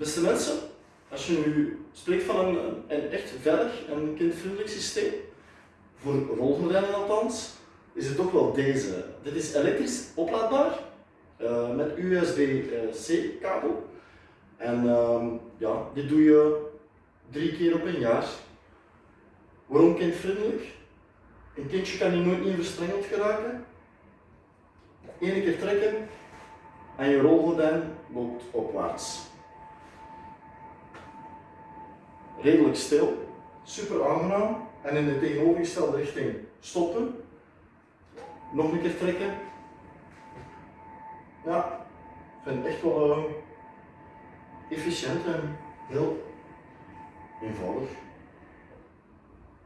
Beste mensen, als je nu spreekt van een, een echt veilig en kindvriendelijk systeem, voor rolgordijnen althans, is het toch wel deze. Dit is elektrisch oplaadbaar uh, met USB-C kabel. En uh, ja, dit doe je drie keer op een jaar. Waarom kindvriendelijk? Een kindje kan hier nooit meer verstrengeld geraken. Eén keer trekken en je rolgordijn loopt opwaarts. Redelijk stil, super aangenaam en in de tegenovergestelde richting stoppen. Nog een keer trekken. Ja, ik vind het echt wel uh, efficiënt en heel eenvoudig.